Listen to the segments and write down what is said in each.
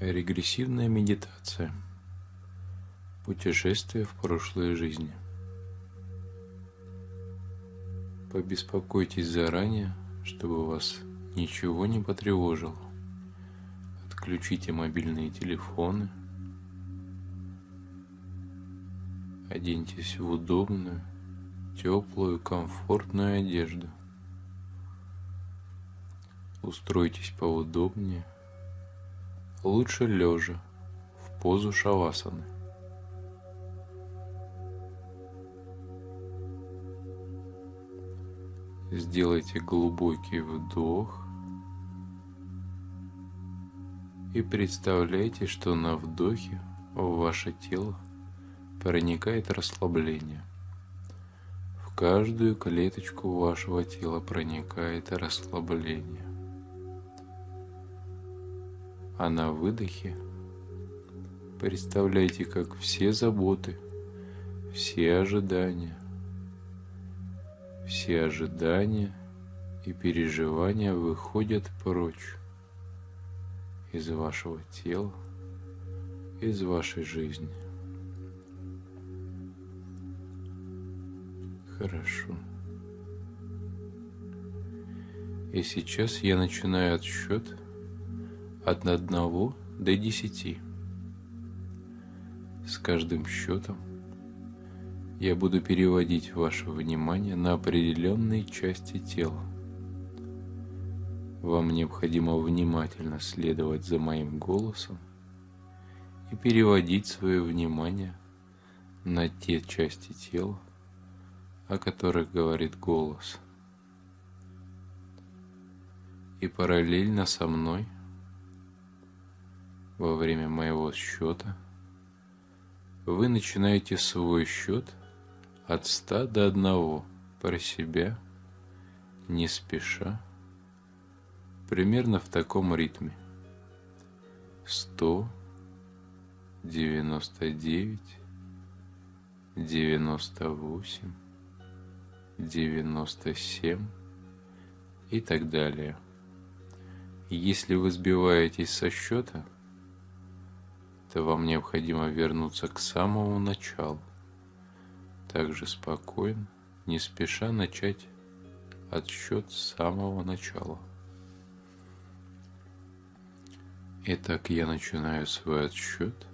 Регрессивная медитация. Путешествие в прошлые жизни. Побеспокойтесь заранее, чтобы вас ничего не потревожило. Отключите мобильные телефоны. Оденьтесь в удобную, теплую, комфортную одежду. Устройтесь поудобнее, лучше лежа, в позу шавасаны. Сделайте глубокий вдох и представляйте, что на вдохе в ваше тело проникает расслабление. В каждую клеточку вашего тела проникает расслабление. А на выдохе представляйте, как все заботы, все ожидания, все ожидания и переживания выходят прочь из вашего тела, из вашей жизни. Хорошо. И сейчас я начинаю отсчет от 1 до 10. С каждым счетом я буду переводить ваше внимание на определенные части тела. Вам необходимо внимательно следовать за моим голосом и переводить свое внимание на те части тела, о которых говорит голос. И параллельно со мной во время моего счета вы начинаете свой счет – от ста до одного про себя, не спеша, примерно в таком ритме. Сто, девяносто девять, девяносто восемь, девяносто семь и так далее. Если вы сбиваетесь со счета, то вам необходимо вернуться к самому началу также спокойно, не спеша начать отсчет с самого начала. Итак, я начинаю свой отсчет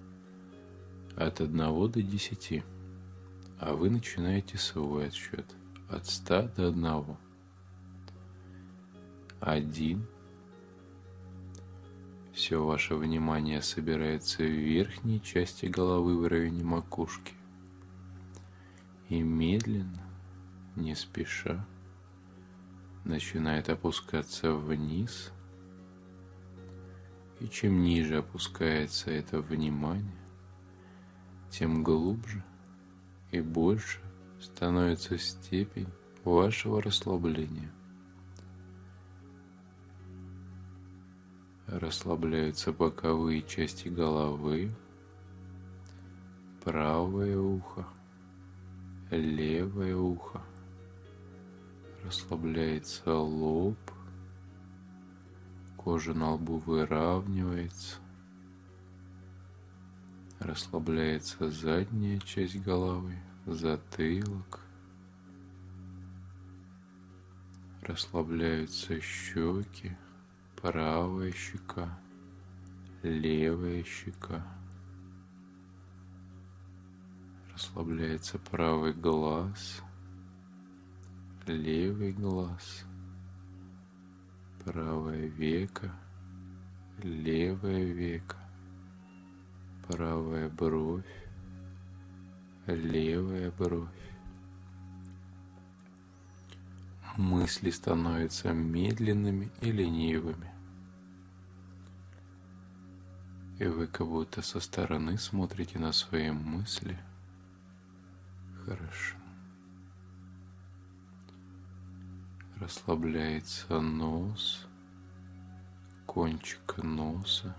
от 1 до 10, а вы начинаете свой отсчет от 100 до 1. Один. Все ваше внимание собирается в верхней части головы в районе макушки и медленно, не спеша, начинает опускаться вниз. И чем ниже опускается это внимание, тем глубже и больше становится степень вашего расслабления. Расслабляются боковые части головы, правое ухо, левое ухо. Расслабляется лоб, кожа на лбу выравнивается. Расслабляется задняя часть головы, затылок. Расслабляются щеки, правая щека, левая щека. Расслабляется правый глаз, левый глаз, правое веко, левое веко, правая бровь, левая бровь. Мысли становятся медленными и ленивыми. И вы как будто со стороны смотрите на свои мысли – Хорошо. Расслабляется нос, кончик носа.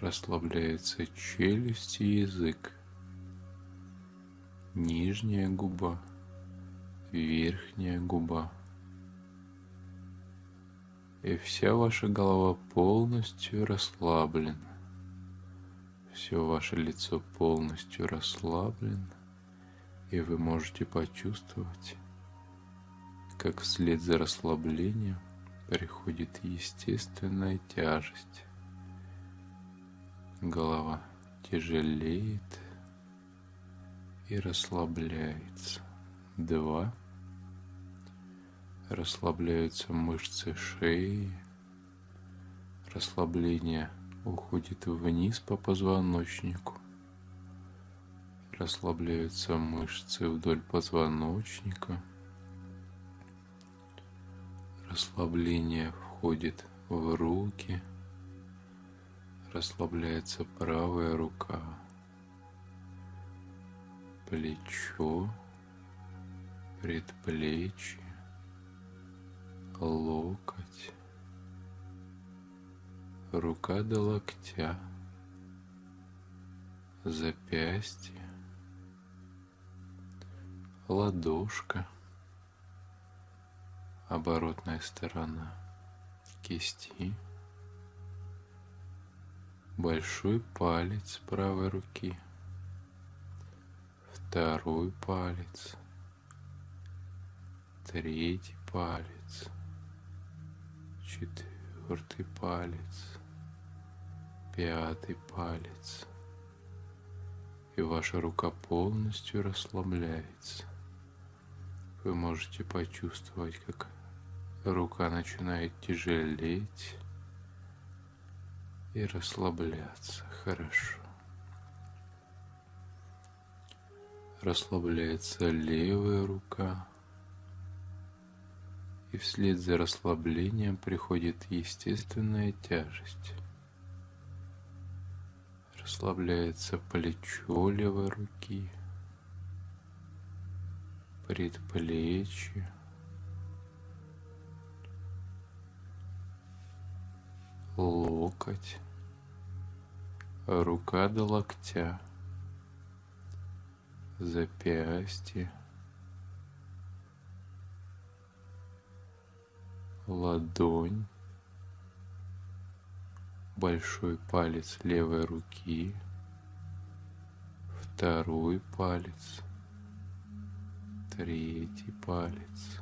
Расслабляется челюсть и язык. Нижняя губа, верхняя губа. И вся ваша голова полностью расслаблена. Все ваше лицо полностью расслаблено, и вы можете почувствовать, как вслед за расслаблением приходит естественная тяжесть. Голова тяжелеет и расслабляется. Два расслабляются мышцы шеи, расслабление уходит вниз по позвоночнику, расслабляются мышцы вдоль позвоночника, расслабление входит в руки, расслабляется правая рука, плечо, предплечье, локоть, рука до локтя, запястье, ладошка, оборотная сторона кисти, большой палец правой руки, второй палец, третий палец, четвертый палец, пятый палец. И ваша рука полностью расслабляется. Вы можете почувствовать, как рука начинает тяжелеть и расслабляться. Хорошо. Расслабляется левая рука и вслед за расслаблением приходит естественная тяжесть. Расслабляется плечо левой руки, предплечье, локоть, рука до локтя, запястье, ладонь, большой палец левой руки, второй палец, третий палец,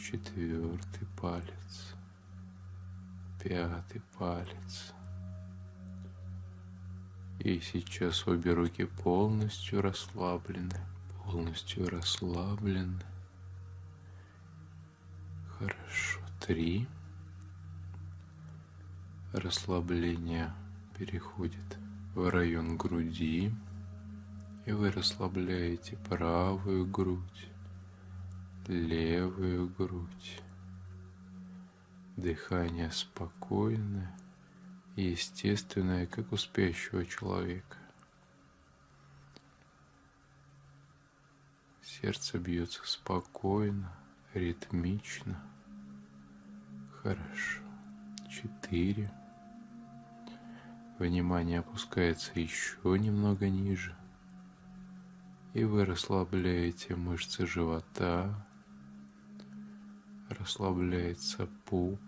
четвертый палец, пятый палец. И сейчас обе руки полностью расслаблены, полностью расслаблены. Хорошо. Три. Расслабление переходит в район груди. И вы расслабляете правую грудь, левую грудь. Дыхание спокойное и естественное, как у спящего человека. Сердце бьется спокойно, ритмично. Хорошо. Четыре. Внимание опускается еще немного ниже. И вы расслабляете мышцы живота. Расслабляется пуп.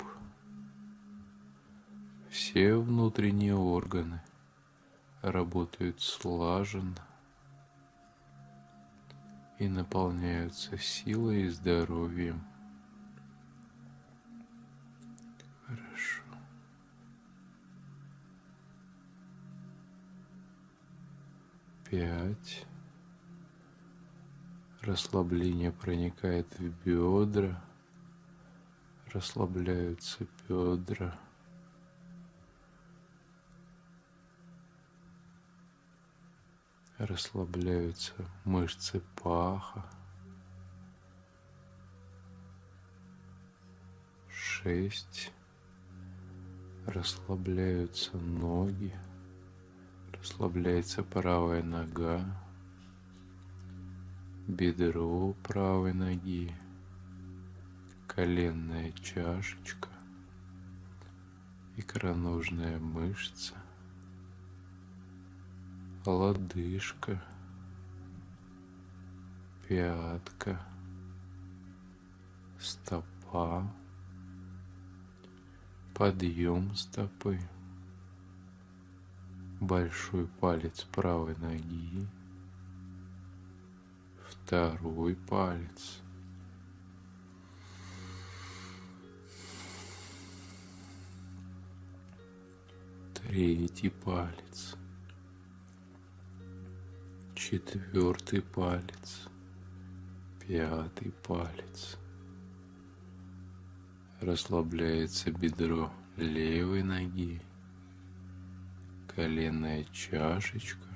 Все внутренние органы работают слаженно и наполняются силой и здоровьем. Пять. Расслабление проникает в бедра. Расслабляются бедра. Расслабляются мышцы паха, шесть, расслабляются ноги, расслабляется правая нога, бедро правой ноги, коленная чашечка, икроножная мышца, лодыжка, пятка, стопа, подъем стопы, большой палец правой ноги, второй палец, третий палец, четвертый палец, пятый палец. Расслабляется бедро левой ноги, коленная чашечка,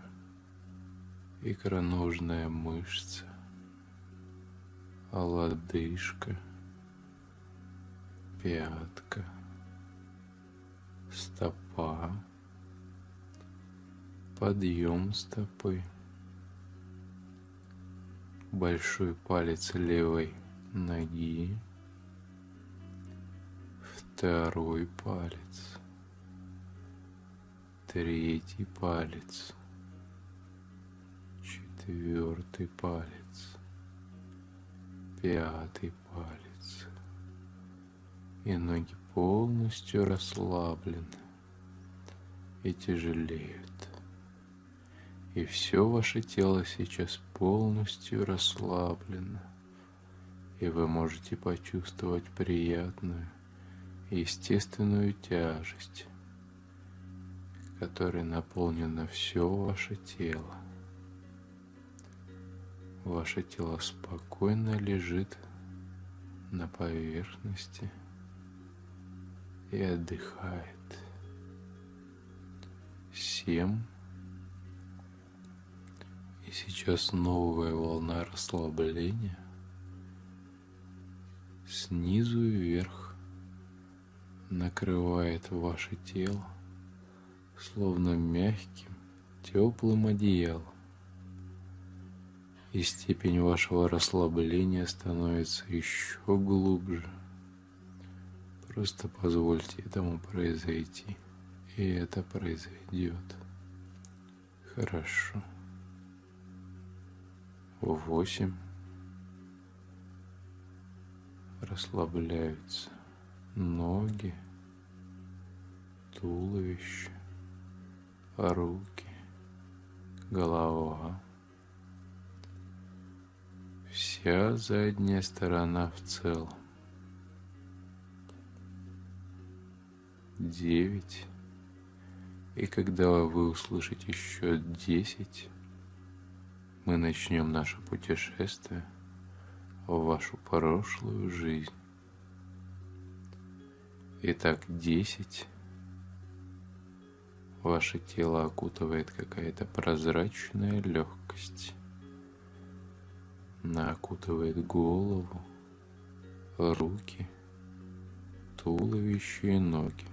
икроножная мышца, лодыжка, пятка, стопа, подъем стопы, большой палец левой ноги, второй палец, третий палец, четвертый палец, пятый палец. И ноги полностью расслаблены. И тяжелеют. И все ваше тело сейчас полностью расслаблено. И вы можете почувствовать приятную естественную тяжесть, которой наполнено все ваше тело. Ваше тело спокойно лежит на поверхности и отдыхает. Семь. И сейчас новая волна расслабления снизу вверх накрывает ваше тело, словно мягким, теплым одеялом. И степень вашего расслабления становится еще глубже. Просто позвольте этому произойти, и это произойдет. Хорошо. Восемь. Расслабляются ноги, туловище, руки, голова. Вся задняя сторона в целом. Девять. И когда вы услышите еще десять, мы начнем наше путешествие в вашу прошлую жизнь. Итак, десять. Ваше тело окутывает какая-то прозрачная легкость. Она окутывает голову, руки, туловище и ноги.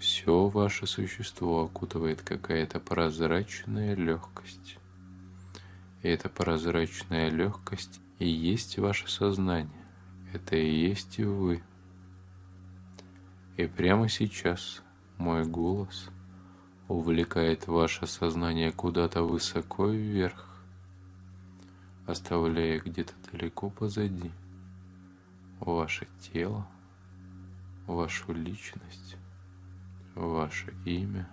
Все ваше существо окутывает какая-то прозрачная легкость. И эта прозрачная легкость и есть ваше сознание. Это и есть вы. И прямо сейчас мой голос увлекает ваше сознание куда-то высоко вверх, оставляя где-то далеко позади ваше тело, вашу личность, ваше имя,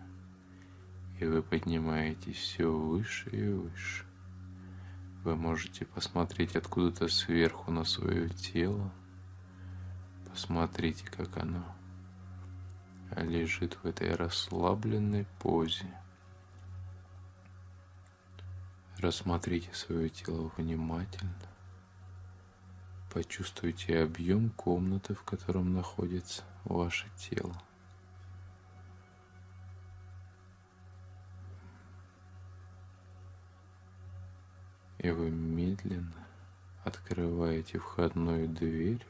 и вы поднимаетесь все выше и выше. Вы можете посмотреть откуда-то сверху на свое тело. Посмотрите, как оно лежит в этой расслабленной позе. Рассмотрите свое тело внимательно. Почувствуйте объем комнаты, в котором находится ваше тело. И вы медленно открываете входную дверь,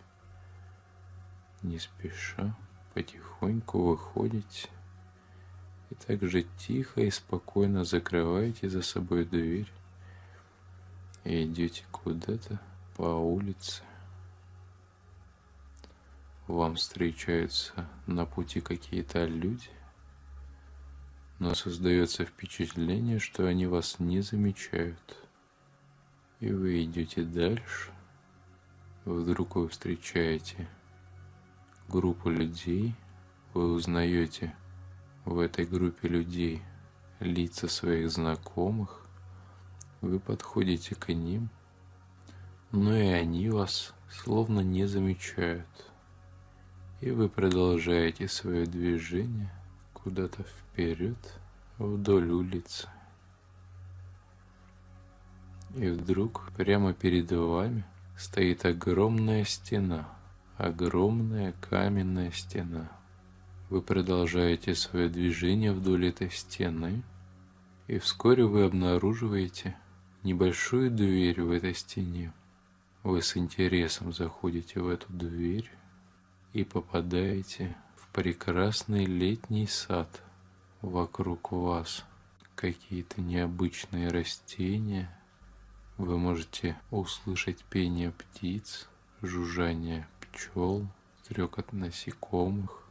не спеша потихоньку выходите и также тихо и спокойно закрываете за собой дверь и идете куда-то по улице. Вам встречаются на пути какие-то люди, но создается впечатление, что они вас не замечают. И вы идете дальше. Вдруг вы встречаете группу людей, вы узнаете в этой группе людей лица своих знакомых, вы подходите к ним, но и они вас словно не замечают. И вы продолжаете свое движение куда-то вперед вдоль улицы. И вдруг прямо перед вами стоит огромная стена, огромная каменная стена. Вы продолжаете свое движение вдоль этой стены, и вскоре вы обнаруживаете небольшую дверь в этой стене. Вы с интересом заходите в эту дверь и попадаете в прекрасный летний сад. Вокруг вас какие-то необычные растения. Вы можете услышать пение птиц, жужжание пчел, стрекот насекомых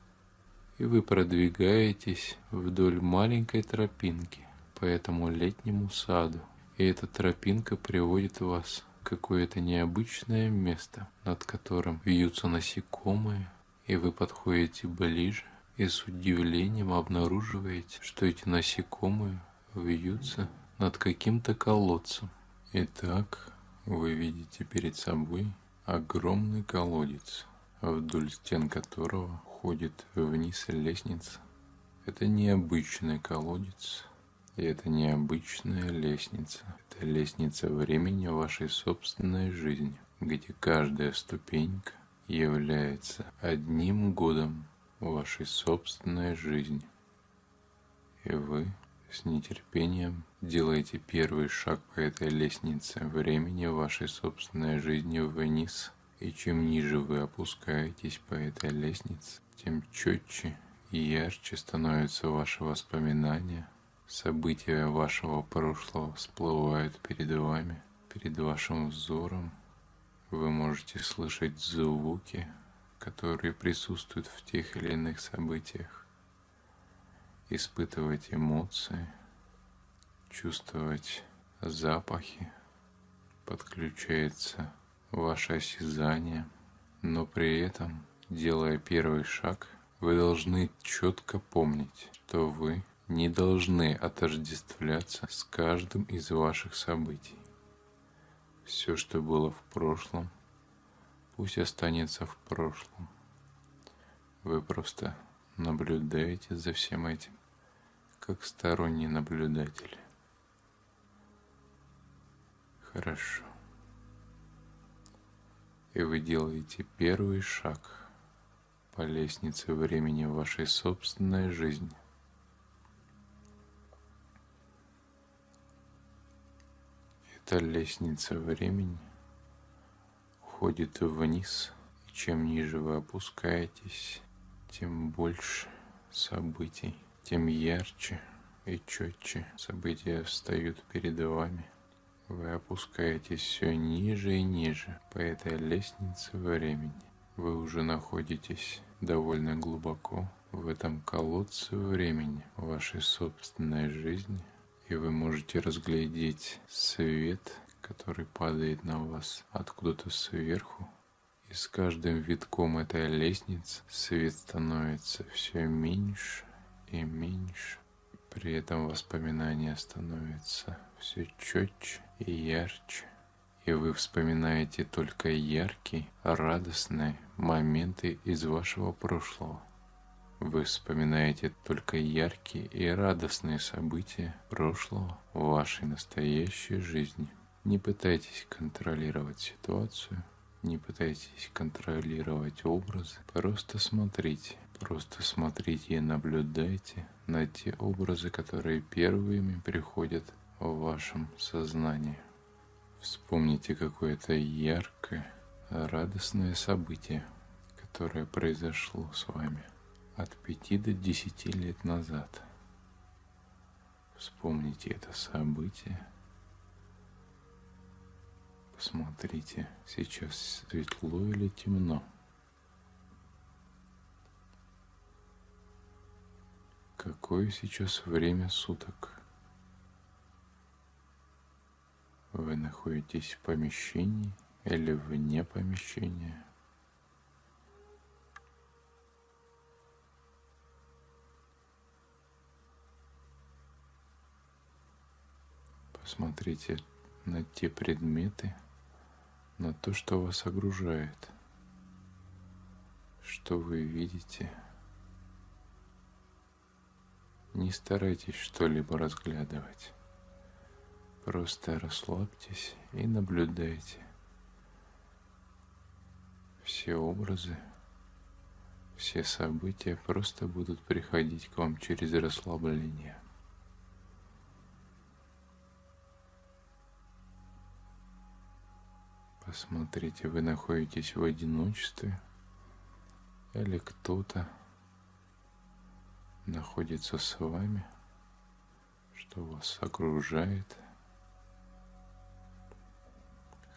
и вы продвигаетесь вдоль маленькой тропинки по этому летнему саду. И эта тропинка приводит вас в какое-то необычное место, над которым вьются насекомые, и вы подходите ближе и с удивлением обнаруживаете, что эти насекомые вьются над каким-то колодцем. Итак, вы видите перед собой огромный колодец, вдоль стен которого уходит вниз лестница. Это необычный колодец, и это необычная лестница. Это лестница времени вашей собственной жизни, где каждая ступенька является одним годом вашей собственной жизни. И вы с нетерпением делаете первый шаг по этой лестнице времени вашей собственной жизни вниз. И чем ниже вы опускаетесь по этой лестнице, тем четче и ярче становятся ваши воспоминания, события вашего прошлого всплывают перед вами, перед вашим взором. Вы можете слышать звуки, которые присутствуют в тех или иных событиях, испытывать эмоции, чувствовать запахи, подключается ваше осязание, но при этом – Делая первый шаг, вы должны четко помнить, что вы не должны отождествляться с каждым из ваших событий. Все, что было в прошлом, пусть останется в прошлом. Вы просто наблюдаете за всем этим, как сторонний наблюдатель. Хорошо. И вы делаете первый шаг – по лестнице времени в вашей собственной жизни. Эта лестница времени уходит вниз, и чем ниже вы опускаетесь, тем больше событий, тем ярче и четче события встают перед вами. Вы опускаетесь все ниже и ниже по этой лестнице времени. Вы уже находитесь довольно глубоко в этом колодце времени вашей собственной жизни, и вы можете разглядеть свет, который падает на вас откуда-то сверху. И с каждым витком этой лестницы свет становится все меньше и меньше. При этом воспоминания становятся все четче и ярче и вы вспоминаете только яркие, радостные моменты из вашего прошлого. Вы вспоминаете только яркие и радостные события прошлого в вашей настоящей жизни. Не пытайтесь контролировать ситуацию, не пытайтесь контролировать образы, просто смотрите, просто смотрите и наблюдайте на те образы, которые первыми приходят в вашем сознании. Вспомните какое-то яркое, радостное событие, которое произошло с вами от пяти до десяти лет назад. Вспомните это событие. Посмотрите, сейчас светло или темно. Какое сейчас время суток? Вы находитесь в помещении или вне помещения. Посмотрите на те предметы, на то, что вас окружает, что вы видите. Не старайтесь что-либо разглядывать. Просто расслабьтесь и наблюдайте. Все образы, все события просто будут приходить к вам через расслабление. Посмотрите, вы находитесь в одиночестве или кто-то находится с вами, что вас окружает.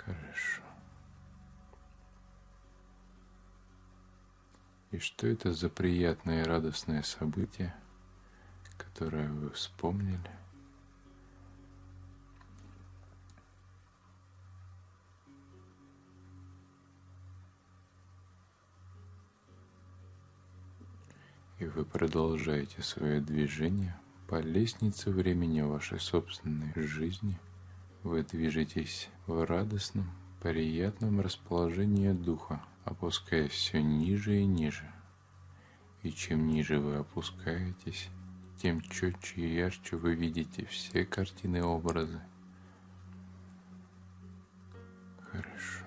Хорошо. И что это за приятное и радостное событие, которое вы вспомнили? и вы продолжаете свое движение по лестнице времени вашей собственной жизни. Вы движетесь в радостном, приятном расположении духа, опускаясь все ниже и ниже. И чем ниже вы опускаетесь, тем четче и ярче вы видите все картины и образы. Хорошо.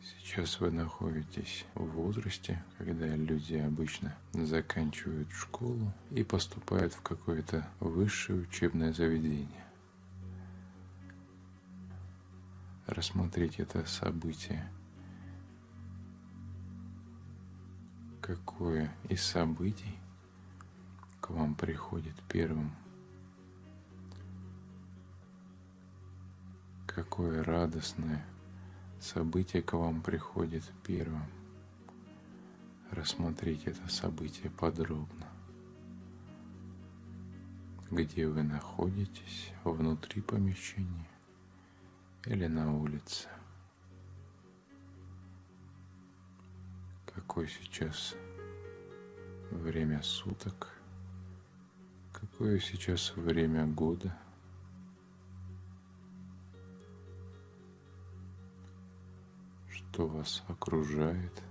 Сейчас вы находитесь в возрасте, когда люди обычно заканчивают школу и поступают в какое-то высшее учебное заведение. Рассмотреть это событие. Какое из событий к вам приходит первым? Какое радостное – событие к вам приходит первым. Рассмотрите это событие подробно. Где вы находитесь, внутри помещения или на улице. Какое сейчас время суток, какое сейчас время года – что вас окружает.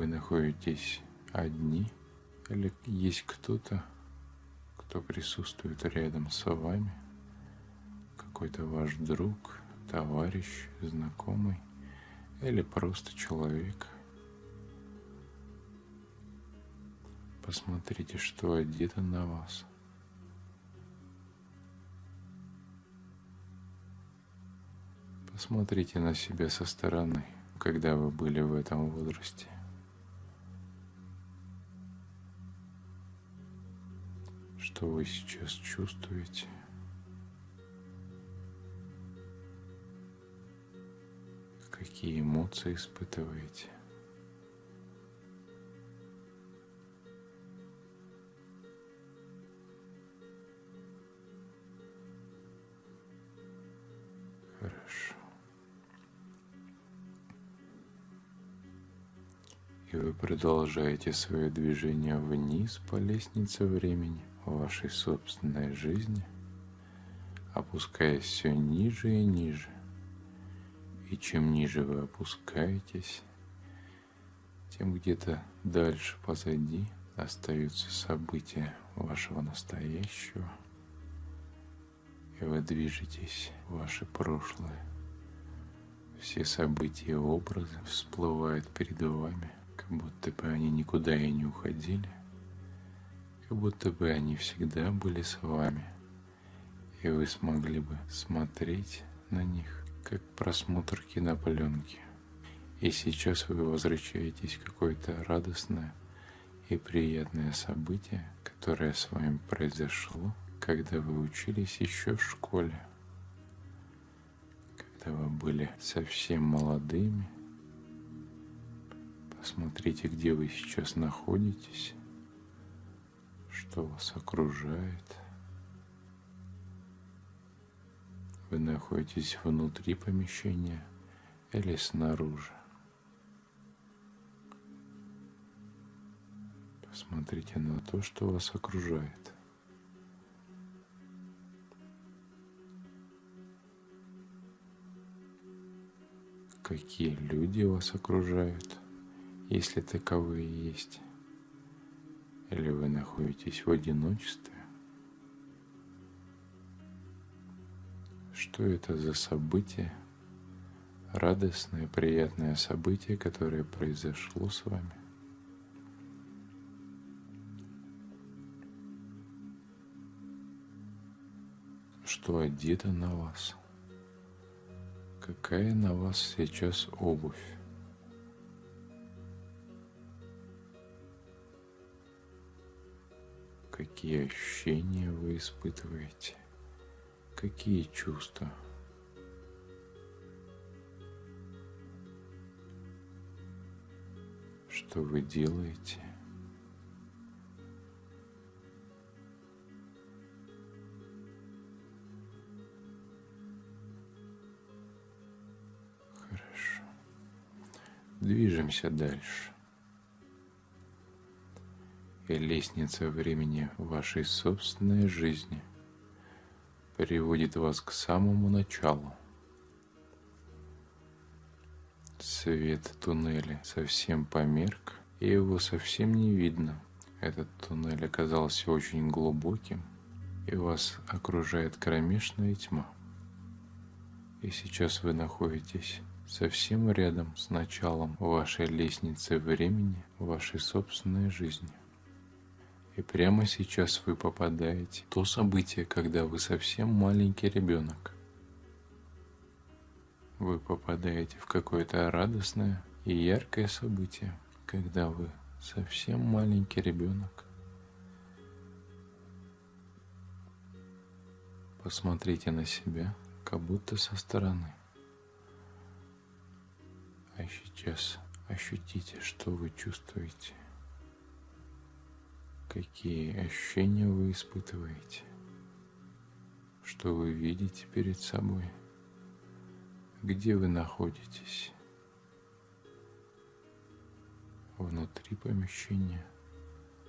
Вы находитесь одни или есть кто-то, кто присутствует рядом с вами – какой-то ваш друг, товарищ, знакомый или просто человек. Посмотрите, что одето на вас. Посмотрите на себя со стороны, когда вы были в этом возрасте. Что вы сейчас чувствуете? какие эмоции испытываете. Хорошо. И вы продолжаете свое движение вниз по лестнице времени вашей собственной жизни, опускаясь все ниже и ниже. И чем ниже вы опускаетесь, тем где-то дальше позади остаются события вашего настоящего, и вы движетесь в ваше прошлое. Все события и образы всплывают перед вами, как будто бы они никуда и не уходили, как будто бы они всегда были с вами, и вы смогли бы смотреть на них как просмотр кинопленки. И сейчас вы возвращаетесь в какое-то радостное и приятное событие, которое с вами произошло, когда вы учились еще в школе, когда вы были совсем молодыми. Посмотрите, где вы сейчас находитесь, что вас окружает. Вы находитесь внутри помещения или снаружи. Посмотрите на то, что вас окружает. Какие люди вас окружают, если таковые есть. Или вы находитесь в одиночестве? Что это за событие? Радостное, приятное событие, которое произошло с вами? Что одето на вас? Какая на вас сейчас обувь? Какие ощущения вы испытываете, какие чувства. Что вы делаете? Хорошо. Движемся дальше и лестница времени вашей собственной жизни приводит вас к самому началу. Свет туннеля совсем померк, и его совсем не видно. Этот туннель оказался очень глубоким, и вас окружает кромешная тьма. И сейчас вы находитесь совсем рядом с началом вашей лестницы времени, вашей собственной жизни. И прямо сейчас вы попадаете в то событие, когда вы совсем маленький ребенок. Вы попадаете в какое-то радостное и яркое событие, когда вы совсем маленький ребенок. Посмотрите на себя, как будто со стороны. А сейчас ощутите, что вы чувствуете. Какие ощущения вы испытываете? Что вы видите перед собой? Где вы находитесь? Внутри помещения,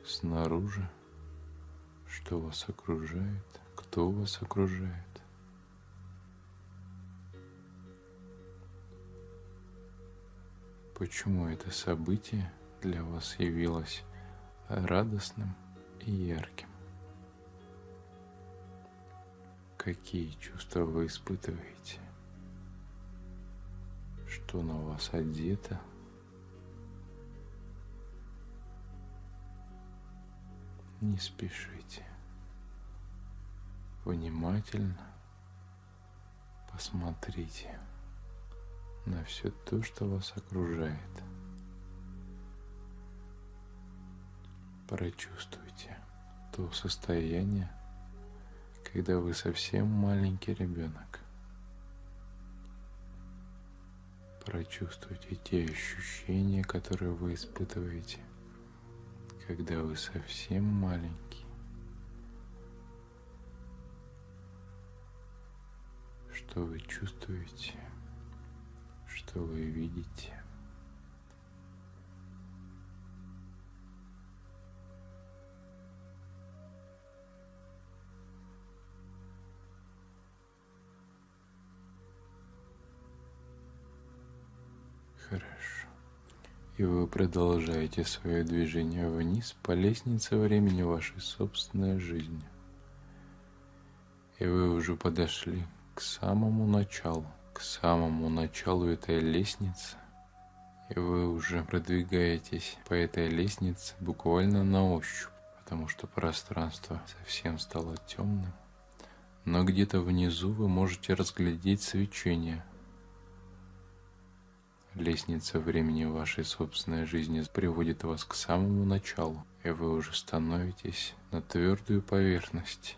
снаружи, что вас окружает, кто вас окружает. Почему это событие для вас явилось радостным и ярким. Какие чувства вы испытываете? Что на вас одето? Не спешите. Внимательно посмотрите на все то, что вас окружает. Прочувствуйте то состояние, когда вы совсем маленький ребенок. Прочувствуйте те ощущения, которые вы испытываете, когда вы совсем маленький. Что вы чувствуете, что вы видите. И вы продолжаете свое движение вниз по лестнице времени вашей собственной жизни. И вы уже подошли к самому началу, к самому началу этой лестницы. И вы уже продвигаетесь по этой лестнице буквально на ощупь, потому что пространство совсем стало темным. Но где-то внизу вы можете разглядеть свечение – Лестница времени вашей собственной жизни приводит вас к самому началу, и вы уже становитесь на твердую поверхность.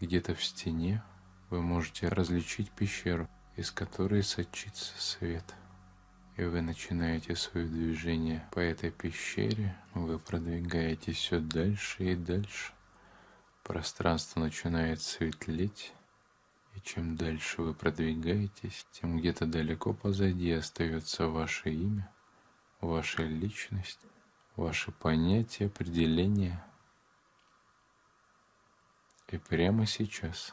Где-то в стене вы можете различить пещеру, из которой сочится свет. И вы начинаете свое движение по этой пещере, вы продвигаетесь все дальше и дальше. Пространство начинает светлеть, и чем дальше вы продвигаетесь, тем где-то далеко позади остается ваше имя, ваша личность, ваши понятия, определения. И прямо сейчас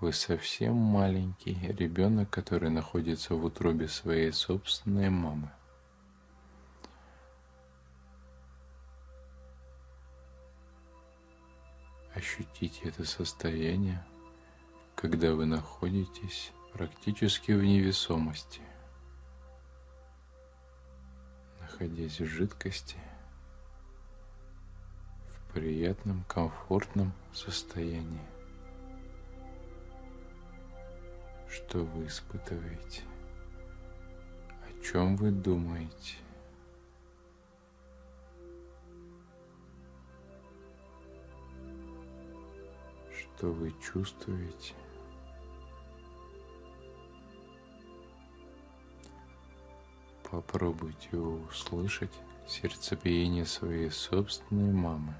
вы совсем маленький ребенок, который находится в утробе своей собственной мамы. Ощутите это состояние, когда вы находитесь практически в невесомости, находясь в жидкости, в приятном, комфортном состоянии. Что вы испытываете? О чем вы думаете? что вы чувствуете. Попробуйте услышать сердцебиение своей собственной мамы.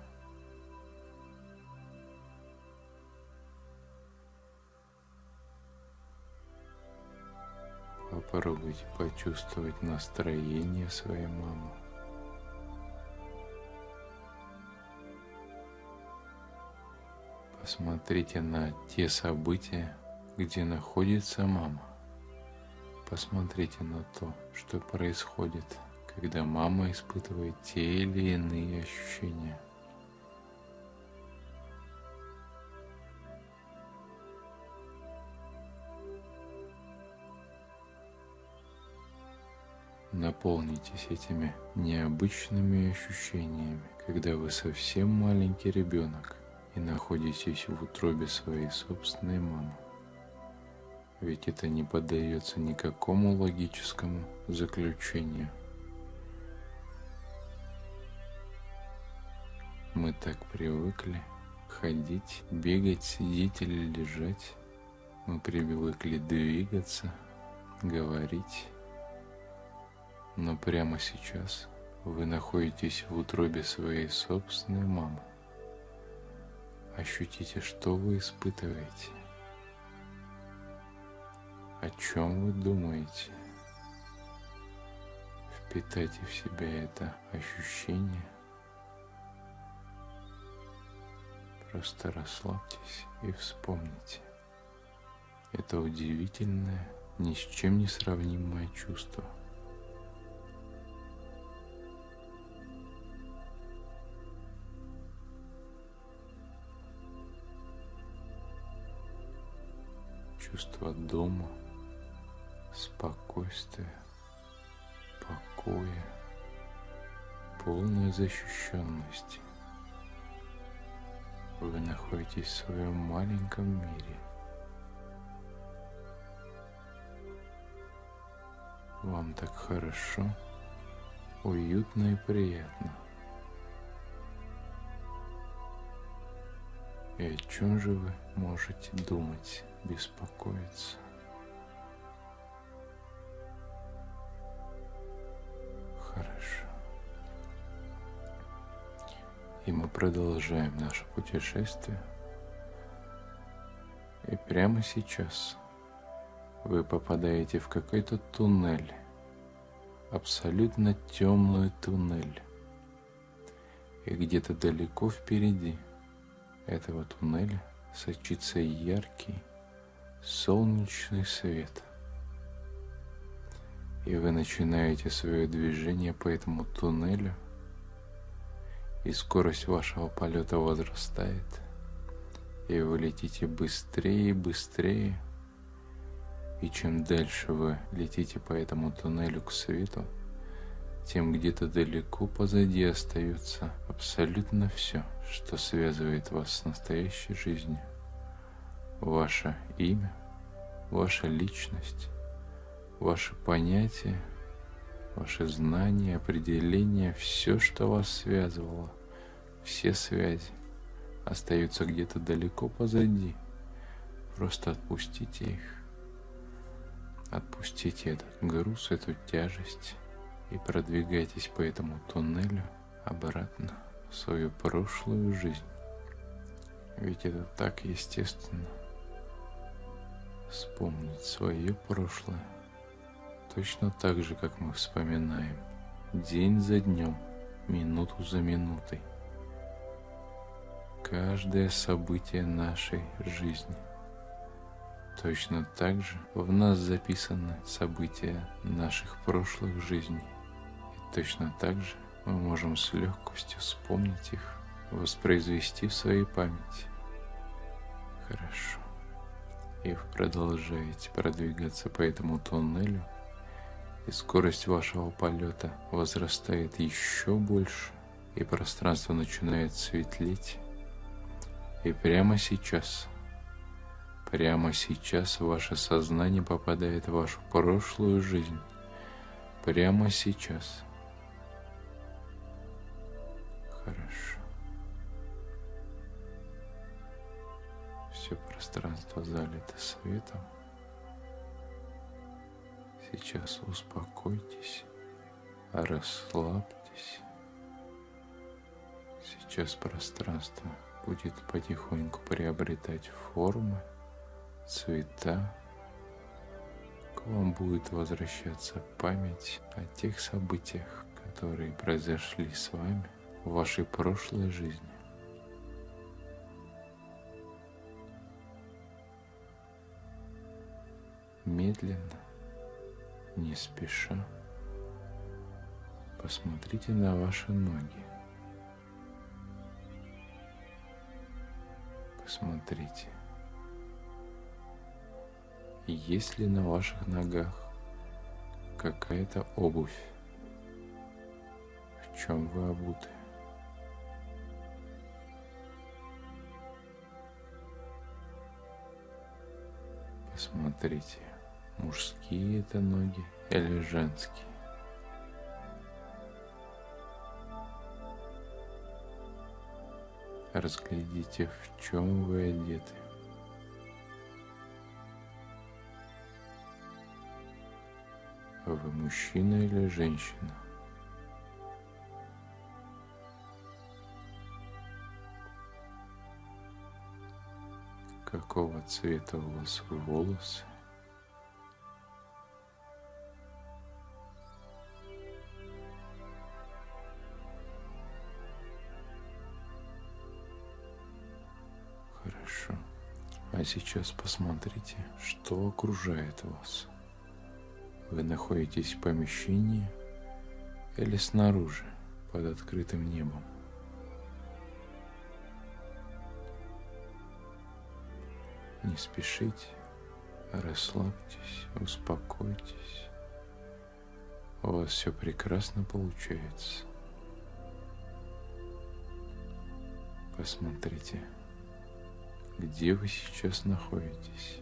Попробуйте почувствовать настроение своей мамы. Посмотрите на те события, где находится мама. Посмотрите на то, что происходит, когда мама испытывает те или иные ощущения. Наполнитесь этими необычными ощущениями, когда вы совсем маленький ребенок – и находитесь в утробе своей собственной мамы. Ведь это не поддается никакому логическому заключению. Мы так привыкли ходить, бегать, сидеть или лежать. Мы привыкли двигаться, говорить. Но прямо сейчас вы находитесь в утробе своей собственной мамы. Ощутите, что вы испытываете, о чем вы думаете. Впитайте в себя это ощущение. Просто расслабьтесь и вспомните. Это удивительное, ни с чем не сравнимое чувство – чувство дома, спокойствия, покоя, полной защищенности. Вы находитесь в своем маленьком мире. Вам так хорошо, уютно и приятно. И о чем же вы можете думать? беспокоиться. Хорошо. И мы продолжаем наше путешествие. И прямо сейчас вы попадаете в какой-то туннель, абсолютно темный туннель. И где-то далеко впереди этого туннеля сочится яркий солнечный свет. И вы начинаете свое движение по этому туннелю, и скорость вашего полета возрастает, и вы летите быстрее и быстрее, и чем дальше вы летите по этому туннелю к свету, тем где-то далеко позади остается абсолютно все, что связывает вас с настоящей жизнью. Ваше имя, ваша личность, ваши понятия, ваши знания, определения, все, что вас связывало, все связи остаются где-то далеко позади. Просто отпустите их. Отпустите этот груз, эту тяжесть и продвигайтесь по этому туннелю обратно в свою прошлую жизнь. Ведь это так естественно. Вспомнить свое прошлое. Точно так же, как мы вспоминаем. День за днем, минуту за минутой. Каждое событие нашей жизни. Точно так же в нас записаны события наших прошлых жизней. И точно так же мы можем с легкостью вспомнить их, воспроизвести в своей памяти. Хорошо. И вы продолжаете продвигаться по этому туннелю, и скорость вашего полета возрастает еще больше, и пространство начинает светлеть. И прямо сейчас, прямо сейчас ваше сознание попадает в вашу прошлую жизнь. Прямо сейчас – Хорошо. Все пространство залито светом. Сейчас успокойтесь, расслабьтесь. Сейчас пространство будет потихоньку приобретать формы, цвета. К вам будет возвращаться память о тех событиях, которые произошли с вами – в вашей прошлой жизни. Медленно, не спеша, посмотрите на ваши ноги. Посмотрите, есть ли на ваших ногах какая-то обувь, в чем вы обуты. Посмотрите, мужские это ноги или женские. Разглядите, в чем вы одеты. Вы мужчина или женщина? какого цвета у вас волосы. А сейчас посмотрите, что окружает вас. Вы находитесь в помещении или снаружи, под открытым небом. Не спешите, расслабьтесь, успокойтесь. У вас все прекрасно получается. Посмотрите, где вы сейчас находитесь.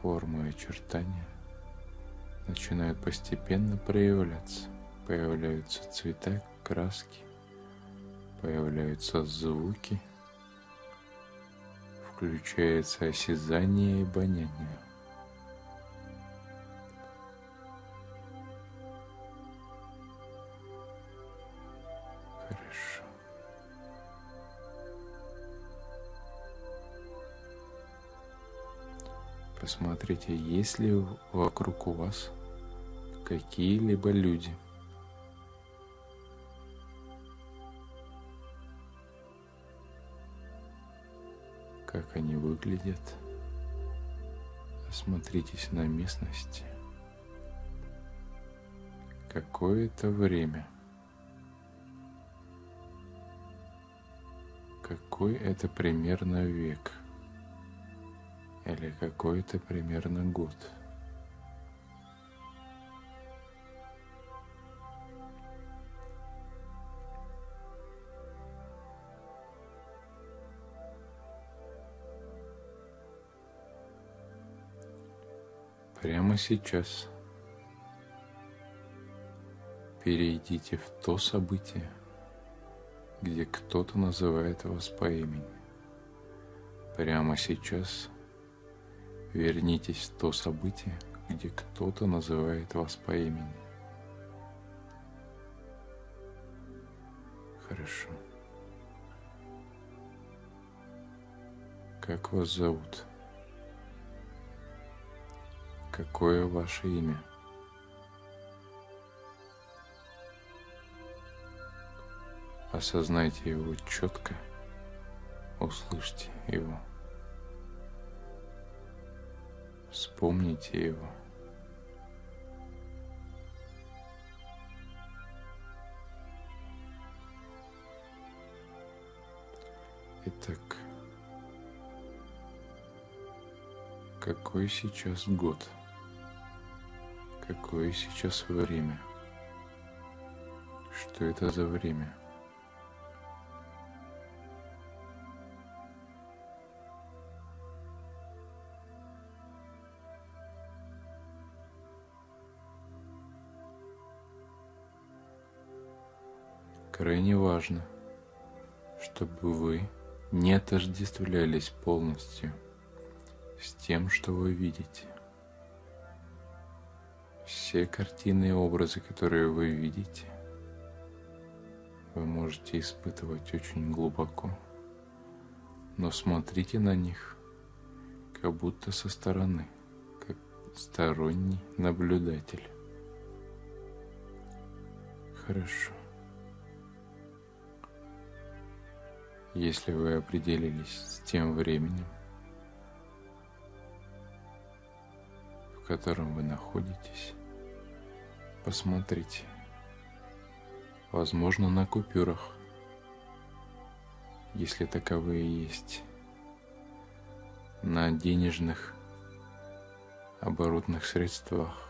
Формы и очертания начинают постепенно проявляться. Появляются цвета, краски появляются звуки, включается осязание и обоняние. Хорошо. Посмотрите, есть ли вокруг у вас какие-либо люди – как они выглядят. Осмотритесь на местности. Какое-то время. Какой это примерно век? Или какой-то примерно год? прямо сейчас перейдите в то событие, где кто-то называет вас по имени. Прямо сейчас вернитесь в то событие, где кто-то называет вас по имени. Хорошо. Как вас зовут? Какое ваше имя? Осознайте его четко, услышьте его, вспомните его. Итак, какой сейчас год? Какое сейчас время? Что это за время? Крайне важно, чтобы вы не отождествлялись полностью с тем, что вы видите. Все картины и образы, которые вы видите, вы можете испытывать очень глубоко, но смотрите на них как будто со стороны, как сторонний наблюдатель. Хорошо. Если вы определились с тем временем, в котором вы находитесь, посмотрите, возможно, на купюрах, если таковые есть, на денежных оборотных средствах,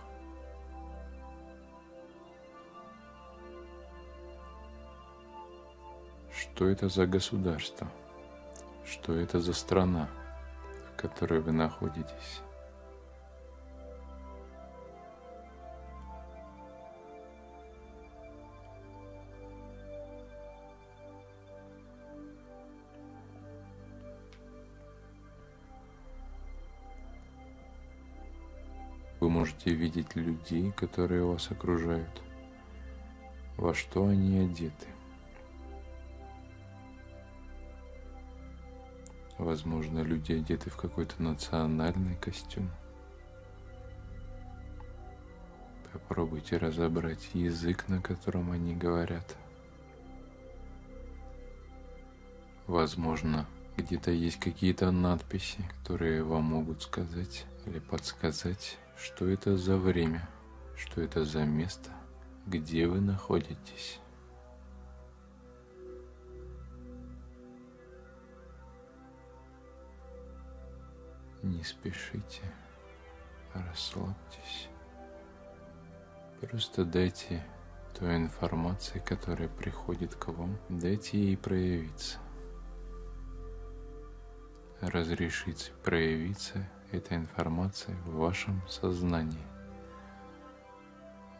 Что это за государство? Что это за страна, в которой вы находитесь? Вы можете видеть людей, которые вас окружают, во что они одеты – Возможно, люди одеты в какой-то национальный костюм. Попробуйте разобрать язык, на котором они говорят. Возможно, где-то есть какие-то надписи, которые вам могут сказать или подсказать, что это за время, что это за место, где вы находитесь. Не спешите, расслабьтесь. Просто дайте той информации, которая приходит к вам, дайте ей проявиться. Разрешите проявиться этой информации в вашем сознании,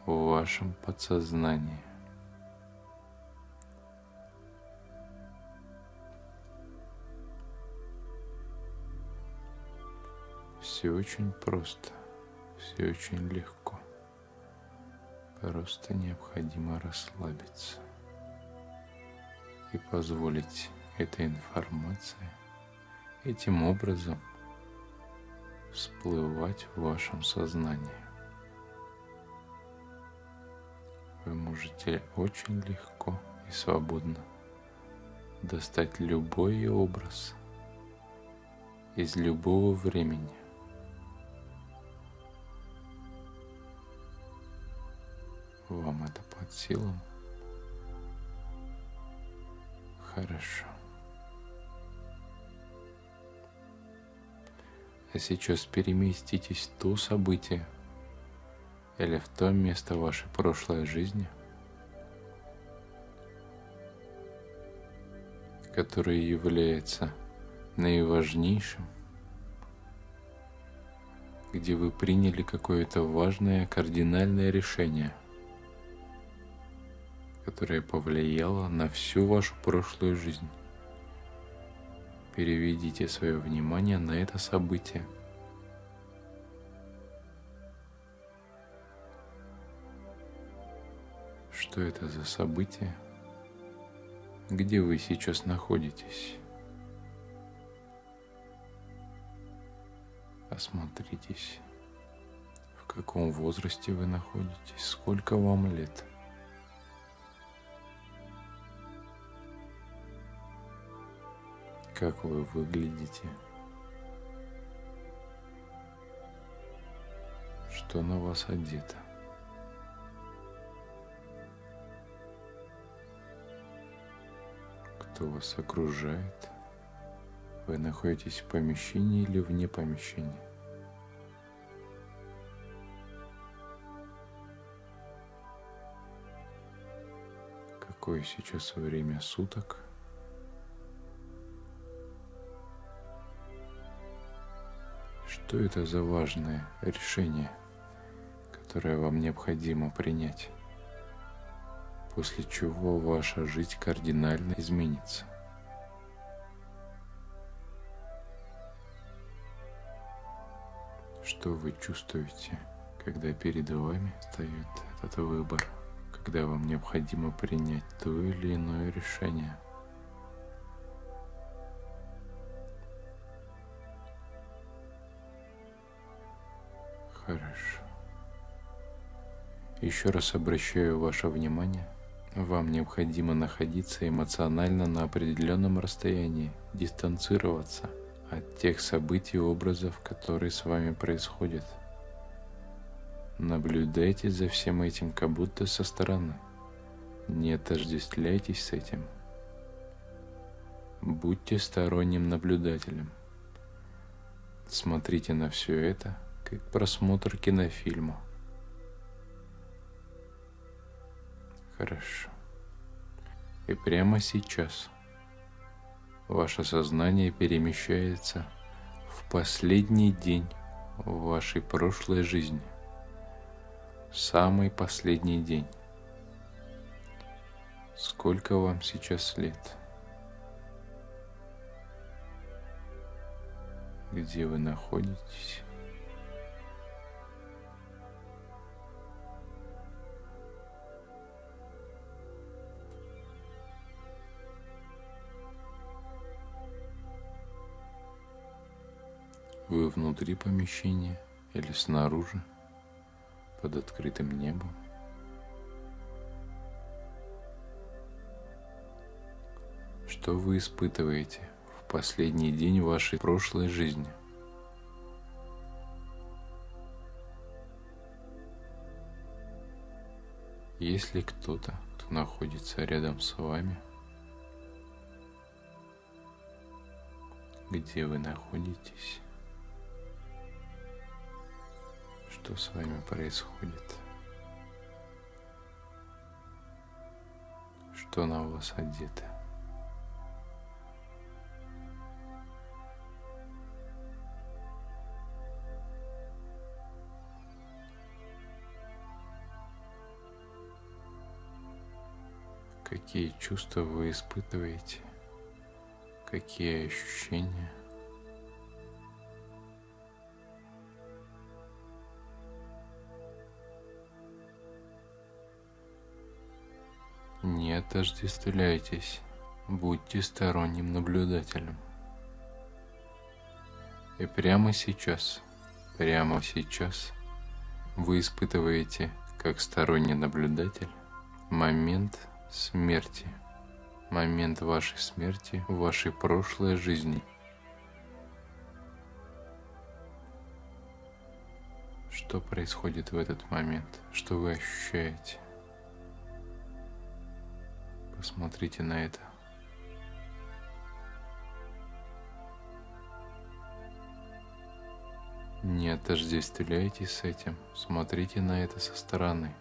в вашем подсознании. Все очень просто, все очень легко. Просто необходимо расслабиться и позволить этой информации этим образом всплывать в вашем сознании. Вы можете очень легко и свободно достать любой образ из любого времени Вам это под силам? Хорошо. А сейчас переместитесь в то событие или в то место вашей прошлой жизни, которое является наиважнейшим, где вы приняли какое-то важное кардинальное решение – которая повлияла на всю вашу прошлую жизнь. переведите свое внимание на это событие. Что это за событие? Где вы сейчас находитесь? Осмотритесь. В каком возрасте вы находитесь? Сколько вам лет? Как вы выглядите? Что на вас одето? Кто вас окружает? Вы находитесь в помещении или вне помещения? Какое сейчас время суток? Что это за важное решение, которое вам необходимо принять, после чего ваша жизнь кардинально изменится? Что вы чувствуете, когда перед вами стоит этот выбор, когда вам необходимо принять то или иное решение? Хорошо. Еще раз обращаю ваше внимание. Вам необходимо находиться эмоционально на определенном расстоянии, дистанцироваться – от тех событий и образов, которые с вами происходят. Наблюдайте за всем этим, как будто со стороны. Не отождествляйтесь с этим. Будьте сторонним наблюдателем. Смотрите на все это, как просмотр кинофильма. Хорошо. И прямо сейчас – ваше сознание перемещается в последний день вашей прошлой жизни, самый последний день. Сколько вам сейчас лет? Где вы находитесь? Вы внутри помещения или снаружи, под открытым небом. Что вы испытываете в последний день вашей прошлой жизни? Есть ли кто-то, кто находится рядом с вами? Где вы находитесь? Что с вами происходит, что на вас одето. Какие чувства вы испытываете, какие ощущения – отождествляйтесь, будьте сторонним наблюдателем. И прямо сейчас, прямо сейчас вы испытываете, как сторонний наблюдатель, момент смерти, момент вашей смерти в вашей прошлой жизни. Что происходит в этот момент? Что вы ощущаете? Посмотрите на это. Не отождествляйтесь с этим, смотрите на это со стороны.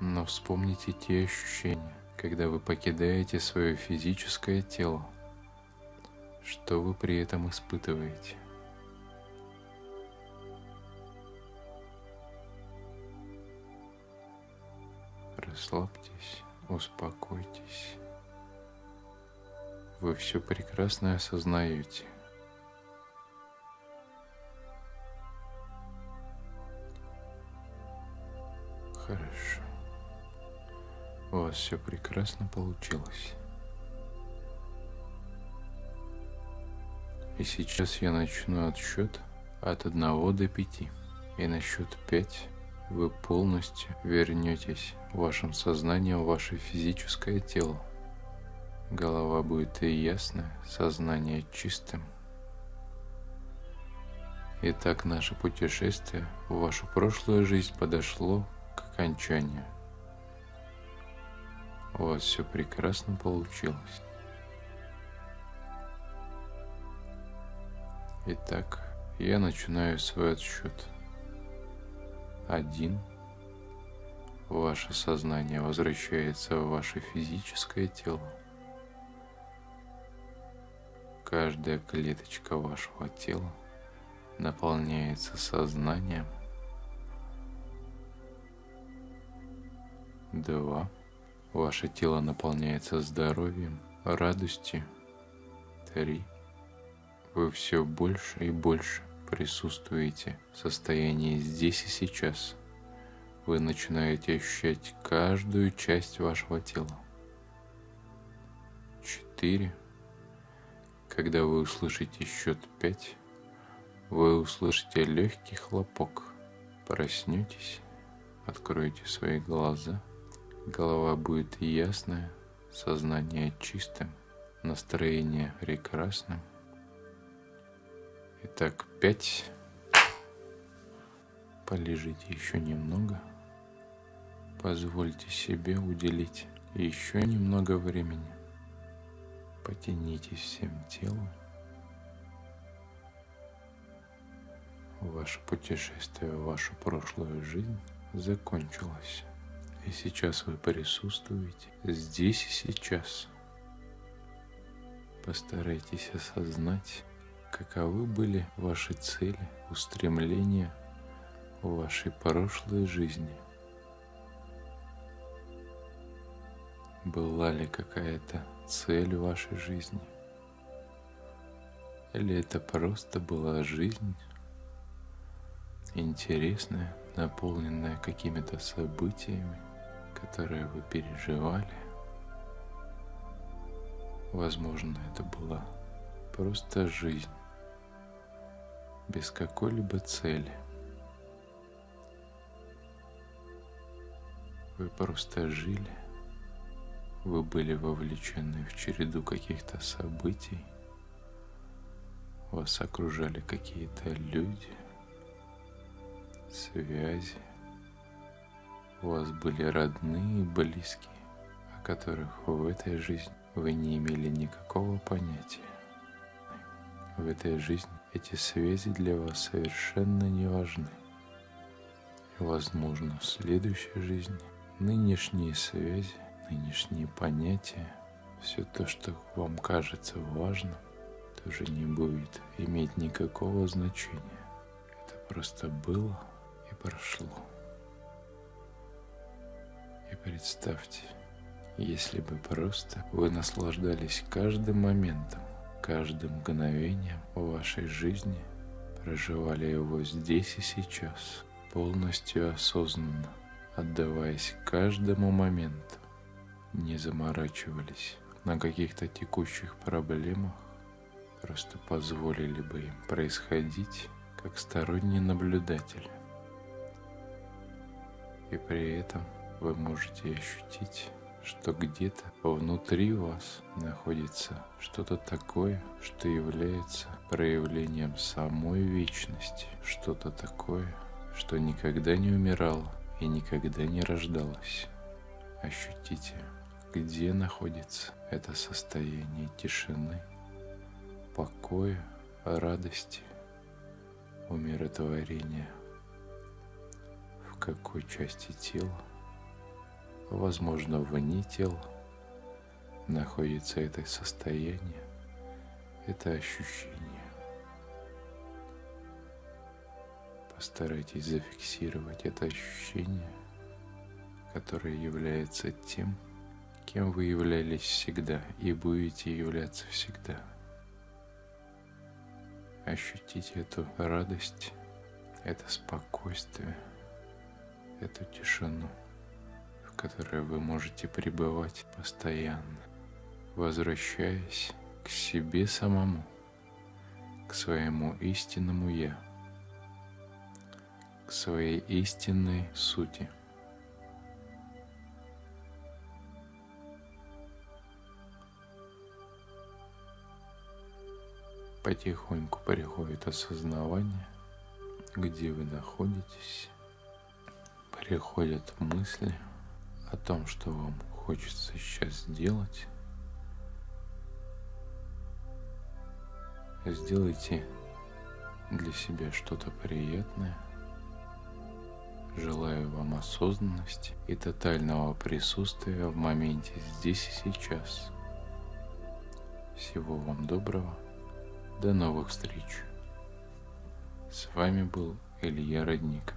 Но вспомните те ощущения, когда вы покидаете свое физическое тело. Что вы при этом испытываете? Расслабьтесь, успокойтесь. Вы все прекрасно осознаете. Хорошо. У вас все прекрасно получилось. И сейчас я начну отсчет от 1 до 5. И на счет 5 вы полностью вернетесь вашим сознанием в ваше физическое тело. Голова будет и ясная, сознание чистым. Итак, наше путешествие в вашу прошлую жизнь подошло к окончанию. У вас все прекрасно получилось. Итак, я начинаю свой отсчет. Один. Ваше сознание возвращается в ваше физическое тело. Каждая клеточка вашего тела наполняется сознанием. Два. Ваше тело наполняется здоровьем, радостью. Три. Вы все больше и больше присутствуете в состоянии здесь и сейчас. Вы начинаете ощущать каждую часть вашего тела. Четыре. Когда вы услышите счет пять, вы услышите легкий хлопок. Проснетесь, откроете свои глаза. Голова будет ясная, сознание чистым, настроение прекрасным. Итак, пять. Полежите еще немного. Позвольте себе уделить еще немного времени. Потянитесь всем телом. Ваше путешествие в вашу прошлую жизнь закончилось. И сейчас вы присутствуете здесь и сейчас. Постарайтесь осознать, каковы были ваши цели, устремления в вашей прошлой жизни. Была ли какая-то цель в вашей жизни? Или это просто была жизнь, интересная, наполненная какими-то событиями, которые вы переживали? Возможно, это была просто жизнь без какой-либо цели. Вы просто жили, вы были вовлечены в череду каких-то событий, вас окружали какие-то люди, связи, у вас были родные и близкие, о которых в этой жизни вы не имели никакого понятия. В этой жизни эти связи для вас совершенно не важны. Возможно, в следующей жизни нынешние связи, нынешние понятия, все то, что вам кажется важным, тоже не будет иметь никакого значения. Это просто было и прошло. И представьте, если бы просто вы наслаждались каждым моментом, каждым мгновением вашей жизни, проживали его здесь и сейчас, полностью осознанно, отдаваясь каждому моменту, не заморачивались на каких-то текущих проблемах, просто позволили бы им происходить как сторонний наблюдатель. И при этом вы можете ощутить что где-то внутри вас находится что-то такое, что является проявлением самой вечности, что-то такое, что никогда не умирало и никогда не рождалось. Ощутите, где находится это состояние тишины, покоя, радости, умиротворения, в какой части тела возможно, вне тела находится это состояние, это ощущение. Постарайтесь зафиксировать это ощущение, которое является тем, кем вы являлись всегда и будете являться всегда. Ощутите эту радость, это спокойствие, эту тишину, которой вы можете пребывать постоянно, возвращаясь к себе самому, к своему истинному «Я», к своей истинной сути – потихоньку приходит осознавание, где вы находитесь, приходят мысли о том, что вам хочется сейчас сделать. Сделайте для себя что-то приятное. Желаю вам осознанности и тотального присутствия в моменте здесь и сейчас. Всего вам доброго. До новых встреч. С вами был Илья Родник.